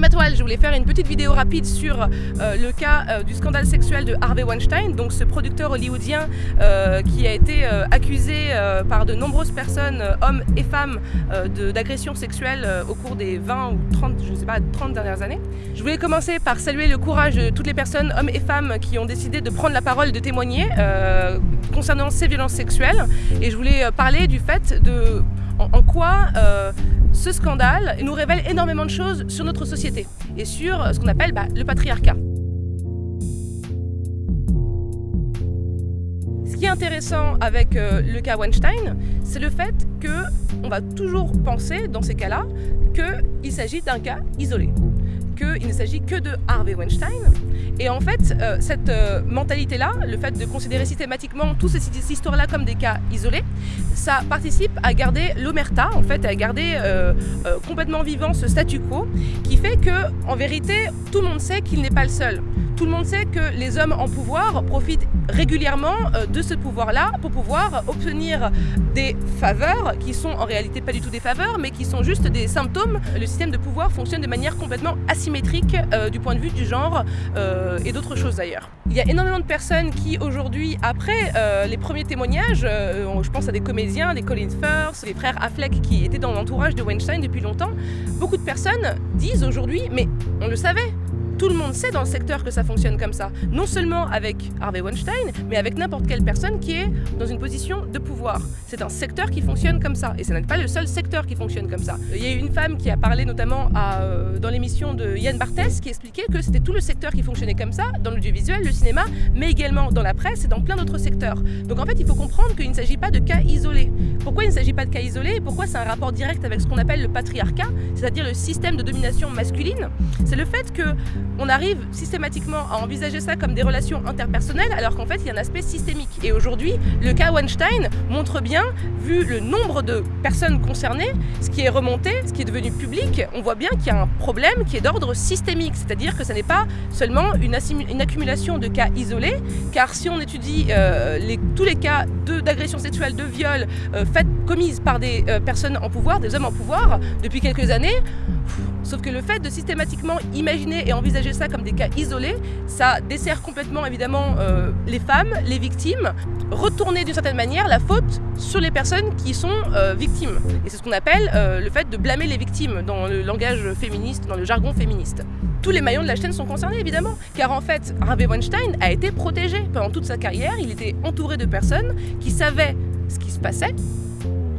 Salut je voulais faire une petite vidéo rapide sur euh, le cas euh, du scandale sexuel de Harvey Weinstein, donc ce producteur hollywoodien euh, qui a été accusé par de nombreuses personnes, hommes et femmes, d'agressions sexuelles au cours des 20 ou 30, je sais pas, 30 dernières années. Je voulais commencer par saluer le courage de toutes les personnes, hommes et femmes, qui ont décidé de prendre la parole, de témoigner concernant ces violences sexuelles. Et je voulais parler du fait de en, quoi ce scandale nous révèle énormément de choses sur notre société et sur ce qu'on appelle bah, le patriarcat. Ce qui est intéressant avec euh, le cas Weinstein, c'est le fait qu'on va toujours penser, dans ces cas-là, qu'il s'agit d'un cas isolé qu'il ne s'agit que de Harvey Weinstein. Et en fait, euh, cette euh, mentalité-là, le fait de considérer systématiquement toutes ces, histoires-là comme des cas isolés, ça participe à garder l'omerta, en fait, à garder euh, complètement vivant ce statu quo, qui fait que, en vérité, tout le monde sait qu'il n'est pas le seul. Tout le monde sait que les hommes en pouvoir profitent régulièrement de ce pouvoir-là pour pouvoir obtenir des faveurs qui sont en réalité pas du tout des faveurs, mais qui sont juste des symptômes. Le système de pouvoir fonctionne de manière complètement asymétrique symétrique euh, du point de vue du genre euh, et d'autres choses d'ailleurs. Il y a énormément de personnes qui aujourd'hui, après euh, les premiers témoignages, je pense à des comédiens, des Colin Firth, les frères Affleck qui étaient dans l'entourage de Weinstein depuis longtemps, beaucoup de personnes disent aujourd'hui, mais on le savait, tout le monde sait dans le secteur que ça fonctionne comme ça. Non seulement avec Harvey Weinstein, mais avec n'importe quelle personne qui est dans une position de pouvoir. C'est un secteur qui fonctionne comme ça. Et ce n'est pas le seul secteur qui fonctionne comme ça. Il y a une femme qui a parlé notamment euh, dans l'émission de Yann Barthès qui expliquait que c'était tout le secteur qui fonctionnait comme ça, dans l'audiovisuel, le cinéma, mais également dans la presse et dans plein d'autres secteurs. Donc en fait, il faut comprendre qu'il ne s'agit pas de cas isolés. Pourquoi il ne s'agit pas de cas isolés et pourquoi c'est un rapport direct avec ce qu'on appelle le patriarcat, c'est-à-dire le système de domination masculine? C'est le fait que on arrive systématiquement à envisager ça comme des relations interpersonnelles alors qu'en fait il y a un aspect systémique. Et aujourd'hui, le cas Weinstein montre bien, vu le nombre de personnes concernées, ce qui est remonté, ce qui est devenu public, on voit bien qu'il y a un problème qui est d'ordre systémique, c'est-à-dire que ce n'est pas seulement une, accumulation de cas isolés, car si on étudie euh, tous les cas d'agression sexuelle, de viol euh, faites, commises par des euh, personnes en pouvoir, des hommes en pouvoir, depuis quelques années, Sauf que le fait de systématiquement imaginer et envisager ça comme des cas isolés, ça dessert complètement évidemment euh, les femmes, les victimes, retourner d'une certaine manière la faute sur les personnes qui sont euh, victimes. Et c'est ce qu'on appelle euh, le fait de blâmer les victimes dans le langage féministe, dans le jargon féministe. Tous les maillons de la chaîne sont concernés évidemment, car en fait Harvey Weinstein a été protégé pendant toute sa carrière, il était entouré de personnes qui savaient ce qui se passait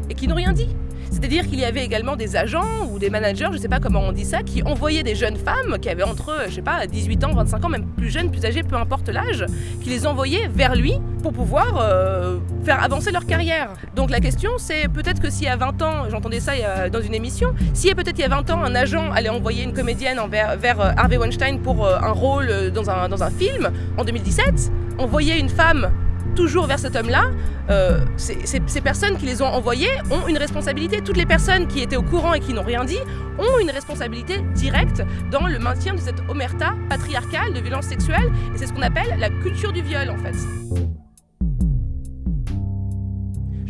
et qui n'ont rien dit. C'est-à-dire qu'il y avait également des agents ou des managers, je ne sais pas comment on dit ça, qui envoyaient des jeunes femmes qui avaient entre, je sais pas, 18 ans, 25 ans, même plus jeunes, plus âgées, peu importe l'âge, qui les envoyaient vers lui pour pouvoir euh, faire avancer leur carrière. Donc la question c'est peut-être que s'il y a 20 ans, j'entendais ça dans une émission, a peut-être il y a 20 ans un agent allait envoyer une comédienne vers, euh, Harvey Weinstein pour euh, un rôle dans un, dans un film, en 2017, envoyer une femme toujours vers cet homme-là, euh, ces, personnes qui les ont envoyés ont une responsabilité. Toutes les personnes qui étaient au courant et qui n'ont rien dit ont une responsabilité directe dans le maintien de cette omerta patriarcale de violence sexuelle. Et c'est ce qu'on appelle la culture du viol en fait.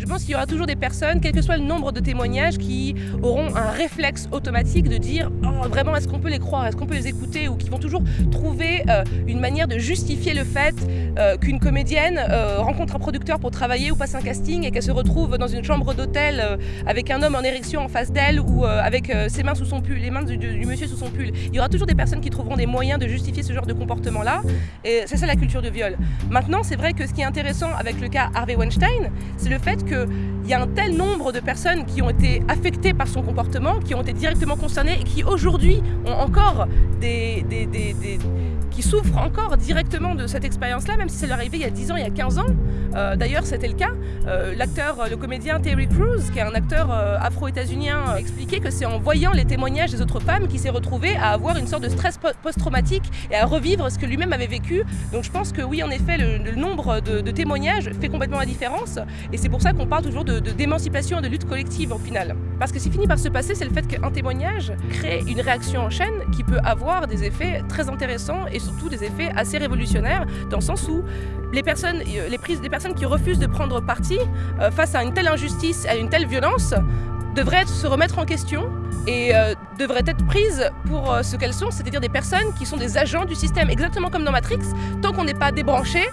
Pense qu'il y aura toujours des personnes, quel que soit le nombre de témoignages, qui auront un réflexe automatique de dire oh, vraiment est-ce qu'on peut les croire, est-ce qu'on peut les écouter? Ou qui vont toujours trouver euh, une manière de justifier le fait euh, qu'une comédienne euh, rencontre un producteur pour travailler ou passe un casting et qu'elle se retrouve dans une chambre d'hôtel avec un homme en érection en face d'elle ou avec ses mains sous son pull, les mains du, du, monsieur sous son pull. Il y aura toujours des personnes qui trouveront des moyens de justifier ce genre de comportement-là et c'est ça la culture du viol. Maintenant, c'est vrai que ce qui est intéressant avec le cas Harvey Weinstein, c'est le fait que il y a un tel nombre de personnes qui ont été affectées par son comportement, qui ont été directement concernées et qui aujourd'hui ont encore des, qui souffrent encore directement de cette expérience-là, même si c'est arrivé il y a 10 ans, il y a 15 ans. Euh, d'ailleurs, c'était le cas. Euh, l'acteur, le comédien Terry Crews, qui est un acteur euh, afro-états-unien, expliquait que c'est en voyant les témoignages des autres femmes qu'il s'est retrouvé à avoir une sorte de stress post-traumatique et à revivre ce que lui-même avait vécu. Donc je pense que oui, en effet, le, nombre de, de, témoignages fait complètement la différence. Et c'est pour ça qu'on parle toujours d'émancipation et de lutte collective au final. Parce que ce qui finit par se passer, c'est le fait qu'un témoignage crée une réaction en chaîne qui peut avoir des effets très intéressants surtout des effets assez révolutionnaires, dans le sens où les personnes, euh, les prises des personnes qui refusent de prendre parti euh, face à une telle injustice, à une telle violence, devraient se remettre en question, et euh, devraient être prises pour ce qu'elles sont, c'est-à-dire des personnes qui sont des agents du système, exactement comme dans Matrix. Tant qu'on n'est pas débranché,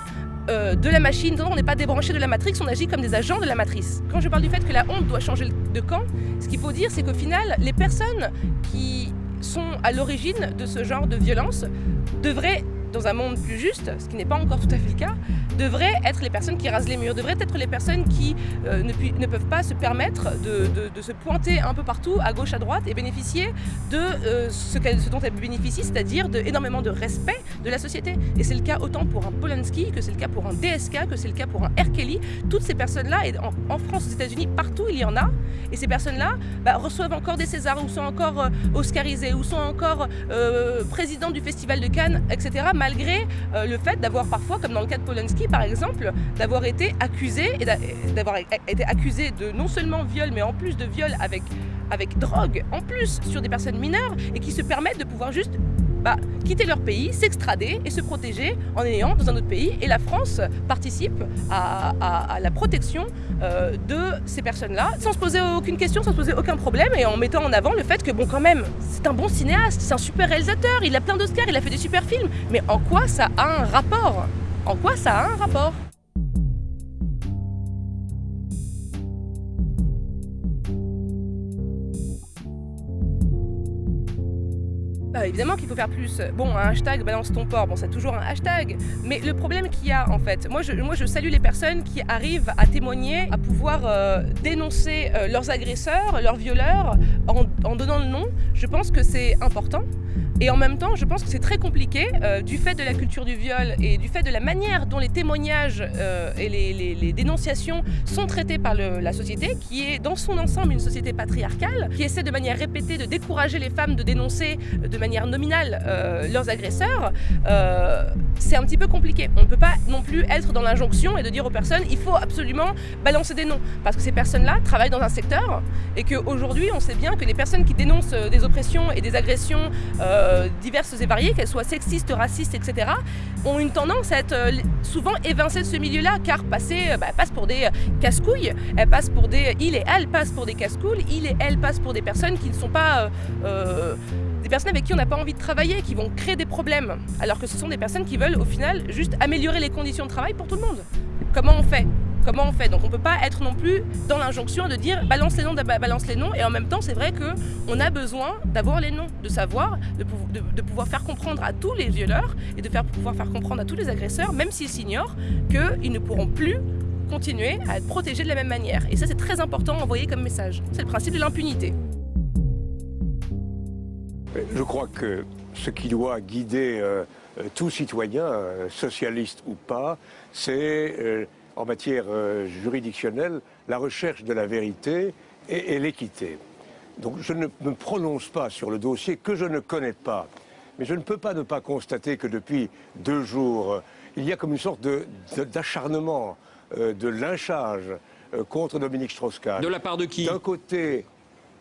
de la machine, tant qu'on n'est pas débranché de la matrix, on agit comme des agents de la matrice. Quand je parle du fait que la honte doit changer de camp, ce qu'il faut dire, c'est qu'au final, les personnes qui sont à l'origine de ce genre de violence devraient dans un monde plus juste, ce qui n'est pas encore tout à fait le cas, devraient être les personnes qui rasent les murs, devraient être les personnes qui euh, ne, peuvent pas se permettre de, se pointer un peu partout, à gauche, à droite, et bénéficier de euh, ce, dont elles bénéficient, c'est-à-dire énormément de respect de la société. Et c'est le cas autant pour un Polanski, que c'est le cas pour un DSK, que c'est le cas pour un R. Kelly. Toutes ces personnes-là, et en, France, aux États-Unis, partout il y en a, et ces personnes-là bah, reçoivent encore des Césars, ou sont encore euh, oscarisées, ou sont encore présidents du Festival de Cannes, etc., malgré euh, le fait d'avoir parfois, comme dans le cas de Polanski par exemple, d'avoir été accusé, d'avoir été accusé de non seulement viol, mais en plus de viol avec, avec drogue, en plus sur des personnes mineures, et qui se permettent de pouvoir juste bah, quitter leur pays, s'extrader et se protéger en ayant dans un autre pays. Et la France participe à, la protection euh, de ces personnes-là, sans se poser aucune question, sans se poser aucun problème, et en mettant en avant le fait que, bon, quand même, c'est un bon cinéaste, c'est un super réalisateur, il a plein d'Oscars, il a fait des super films. Mais en quoi ça a un rapport? En quoi ça a un rapport? Évidemment qu'il faut faire plus. Bon, un hashtag balance ton port, bon, c'est toujours un hashtag. Mais le problème qu'il y a, en fait, moi je, moi je salue les personnes qui arrivent à témoigner, à pouvoir euh, dénoncer euh, leurs agresseurs, leurs violeurs, en, en donnant le nom. Je pense que c'est important. Et en même temps, je pense que c'est très compliqué euh, du fait de la culture du viol et du fait de la manière dont les témoignages euh, et les, dénonciations sont traités par la société, qui est dans son ensemble une société patriarcale, qui essaie de manière répétée de décourager les femmes de dénoncer de manière nominale euh, leurs agresseurs. C'est un petit peu compliqué. On ne peut pas non plus être dans l'injonction et de dire aux personnes il faut absolument balancer des noms. Parce que ces personnes-là travaillent dans un secteur et qu'aujourd'hui, on sait bien que les personnes qui dénoncent des oppressions et des agressions euh, diverses et variées, qu'elles soient sexistes, racistes, etc., ont une tendance à être euh, souvent évincées de ce milieu-là, car passer, euh, bah, passent pour des casse-couilles, elles passent pour des... Il et elle passent pour des casse-couilles, il et elle passent pour des personnes qui ne sont pas... Euh, des personnes avec qui on n'a pas envie de travailler, qui vont créer des problèmes, alors que ce sont des personnes qui veulent au final juste améliorer les conditions de travail pour tout le monde. Comment on fait? Comment on fait Donc on ne peut pas être non plus dans l'injonction de dire balance les noms, balance les noms, et en même temps c'est vrai qu'on a besoin d'avoir les noms, de savoir, de, pouvoir faire comprendre à tous les violeurs et de faire, pouvoir faire comprendre à tous les agresseurs, même s'ils s'ignorent, qu'ils ne pourront plus continuer à être protégés de la même manière. Et ça c'est très important à envoyer comme message. C'est le principe de l'impunité. Je crois que ce qui doit guider euh, tout citoyen, euh, socialiste ou pas, c'est euh, en matière euh, juridictionnelle la recherche de la vérité et, et l'équité. Donc je ne me prononce pas sur le dossier que je ne connais pas. Mais je ne peux pas ne pas constater que depuis deux jours, il y a comme une sorte d'acharnement, de, de, de, lynchage contre Dominique Strauss-Kahn. De la part de qui D'un côté,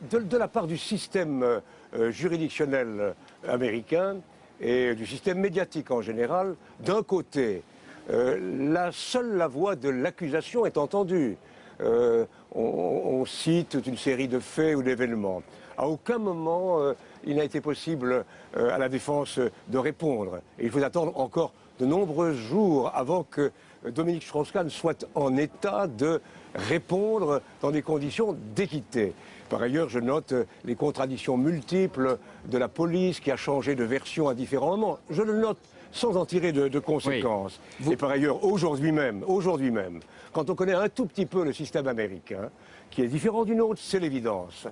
de, de, la part du système euh, juridictionnel euh, américain et du système médiatique en général. D'un côté, euh, la seule la voix de l'accusation est entendue. Euh, on, cite une série de faits ou d'événements. À aucun moment, euh, il n'a été possible à la défense de répondre. Il faut attendre encore de nombreux jours avant que Dominique Strauss-Kahn soit en état de répondre dans des conditions d'équité. Par ailleurs, je note les contradictions multiples de la police qui a changé de version à différents moments. Je le note sans en tirer de, de conséquences. Oui. Vous... Et par ailleurs, aujourd'hui même, aujourd'hui même, quand on connaît un tout petit peu le système américain, qui est différent du nôtre, c'est l'évidence.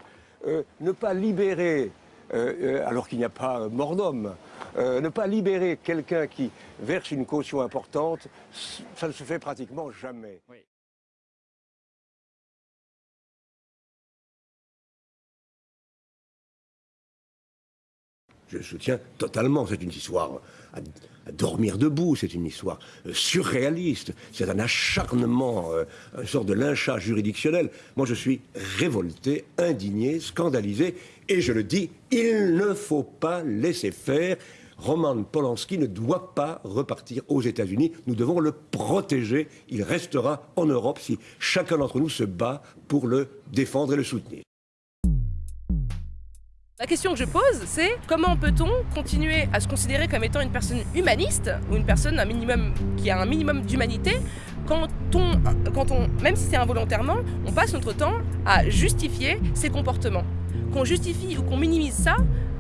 Euh, ne pas libérer, euh, euh, alors qu'il n'y a pas mort d'homme, euh, ne pas libérer quelqu'un qui verse une caution importante, ça ne se fait pratiquement jamais. Oui. Je soutiens totalement, c'est une histoire dormir debout, c'est une histoire euh, surréaliste, c'est un acharnement, euh, une sorte de lynchage juridictionnel. Moi, je suis révolté, indigné, scandalisé, et je le dis, il ne faut pas laisser faire. Roman Polanski ne doit pas repartir aux États-Unis. Nous devons le protéger. Il restera en Europe si chacun d'entre nous se bat pour le défendre et le soutenir. La question que je pose, c'est comment peut-on continuer à se considérer comme étant une personne humaniste, ou une personne qui a un minimum d'humanité, quand on, quand on, même si c'est involontairement, on passe notre temps à justifier ses comportements. Qu'on justifie ou qu'on minimise ça,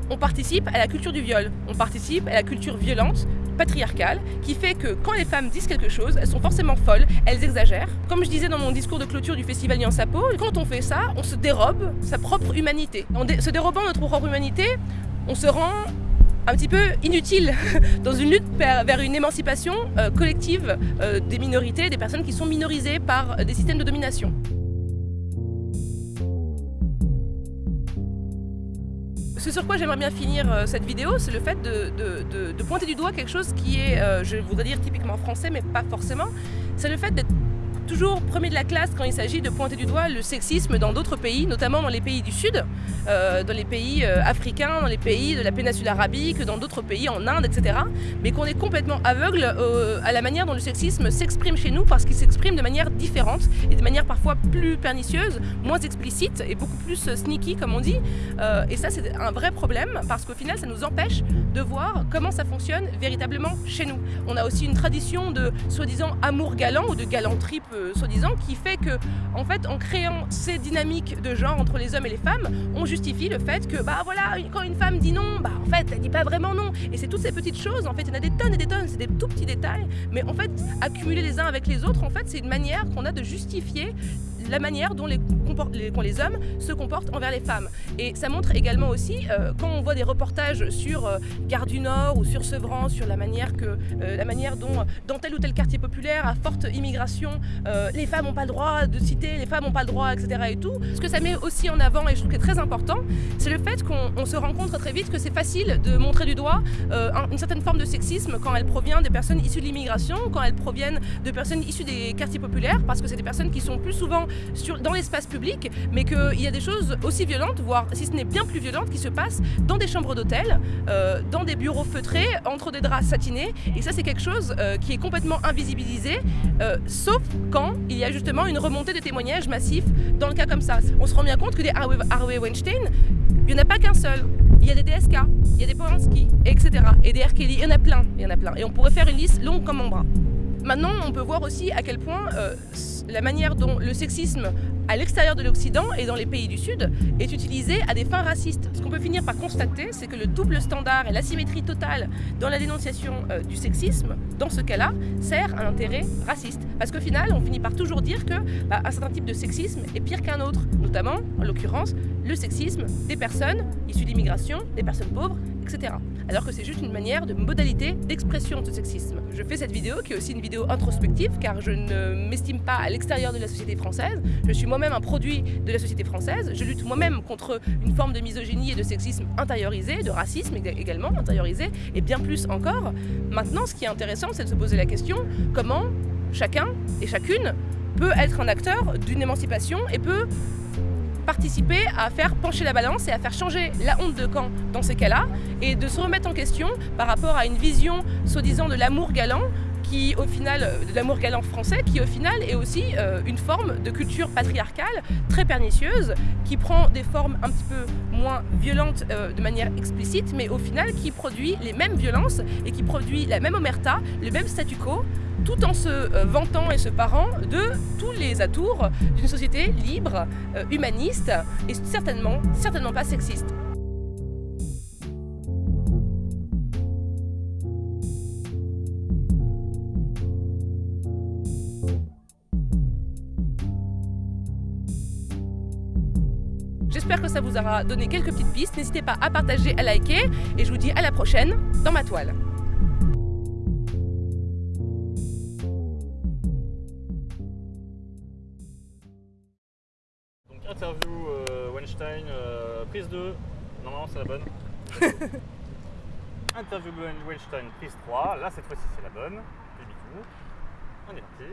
on participe à la culture du viol, on participe à la culture violente, patriarcale, qui fait que quand les femmes disent quelque chose, elles sont forcément folles, elles exagèrent. Comme je disais dans mon discours de clôture du festival Nyansapo, quand on fait ça, on se dérobe sa propre humanité. En se dérobant notre propre humanité, on se rend un petit peu inutile dans une lutte vers une émancipation euh, collective euh, des minorités, des personnes qui sont minorisées par des systèmes de domination. Ce sur quoi j'aimerais bien finir euh, cette vidéo, c'est le fait de, pointer du doigt quelque chose qui est, euh, je voudrais dire typiquement français, mais pas forcément, c'est le fait d'être toujours premier de la classe quand il s'agit de pointer du doigt le sexisme dans d'autres pays, notamment dans les pays du Sud, euh, dans les pays euh, africains, dans les pays de la péninsule arabique, dans d'autres pays, en Inde, etc. Mais qu'on est complètement aveugle euh, à la manière dont le sexisme s'exprime chez nous parce qu'il s'exprime de manière différente et de manière parfois plus pernicieuse, moins explicite et beaucoup plus sneaky comme on dit. et ça c'est un vrai problème parce qu'au final ça nous empêche de voir comment ça fonctionne véritablement chez nous. On a aussi une tradition de soi-disant amour galant ou de galanterie soi-disant, qui fait que, en fait, en créant ces dynamiques de genre entre les hommes et les femmes, on justifie le fait que, bah voilà, quand une femme dit non, bah en fait, elle dit pas vraiment non. Et c'est toutes ces petites choses, en fait, il y en a des tonnes et des tonnes, c'est des tout petits détails, mais en fait, accumuler les uns avec les autres, en fait, c'est une manière qu'on a de justifier la manière dont les, les, hommes se comportent envers les femmes. Et ça montre également aussi, euh, quand on voit des reportages sur euh, Gare du Nord ou sur Sevran, sur la manière, que, euh, la manière dont, dans tel ou tel quartier populaire à forte immigration, les femmes n'ont pas le droit de citer, les femmes n'ont pas le droit, etc. Et tout. Ce que ça met aussi en avant, et je trouve que c'est très important, c'est le fait qu'on se rend compte très vite que c'est facile de montrer du doigt une certaine forme de sexisme quand elle provient des personnes issues de l'immigration, quand elles proviennent de personnes issues des quartiers populaires, parce que c'est des personnes qui sont plus souvent dans l'espace public, mais qu'il y a des choses aussi violentes, voire si ce n'est bien plus violentes, qui se passent dans des chambres d'hôtel, euh, dans des bureaux feutrés, entre des draps satinés. Et ça, c'est quelque chose euh, qui est complètement invisibilisé, euh, sauf quand il y a justement une remontée de témoignages massifs dans le cas comme ça. On se rend bien compte que des Harvey Weinstein, il n'y en a pas qu'un seul. Il y a des DSK, il y a des Polanski, etc. Et des R. Kelly, il y en a plein, il y en a plein. Et on pourrait faire une liste longue comme mon bras. Maintenant, on peut voir aussi à quel point euh, la manière dont le sexisme à l'extérieur de l'Occident et dans les pays du Sud est utilisé à des fins racistes. Ce qu'on peut finir par constater, c'est que le double standard et l'asymétrie totale dans la dénonciation euh, du sexisme, dans ce cas-là, sert un intérêt raciste. Parce qu'au final, on finit par toujours dire que bah, un certain type de sexisme est pire qu'un autre, notamment, en l'occurrence, le sexisme des personnes issues d'immigration, des personnes pauvres, etc. Alors que c'est juste une manière de modalité d'expression de ce sexisme. Je fais cette vidéo qui est aussi une vidéo introspective car je ne m'estime pas à l'extérieur de la société française. Je suis moi-même un produit de la société française. Je lutte moi-même contre une forme de misogynie et de sexisme intériorisé, de racisme également intériorisé et bien plus encore. Maintenant, ce qui est intéressant, c'est de se poser la question comment chacun et chacune peut être un acteur d'une émancipation et peut participer à faire pencher la balance et à faire changer la honte de camp dans ces cas-là et de se remettre en question par rapport à une vision soi-disant de l'amour galant qui au final, euh, de l'amour galant français, qui au final est aussi euh, une forme de culture patriarcale très pernicieuse, qui prend des formes un petit peu moins violentes euh, de manière explicite, mais au final qui produit les mêmes violences et qui produit la même omerta, le même statu quo, tout en se vantant et se parant de tous les atours d'une société libre, humaniste et certainement, certainement pas sexiste. J'espère que ça vous aura donné quelques petites pistes. N'hésitez pas à partager, à liker et je vous dis à la prochaine dans ma toile. interview euh, Weinstein, euh, prise 2. Normalement, c'est la bonne. interview Weinstein, prise 3. Là, cette fois-ci, c'est la bonne. On est parti.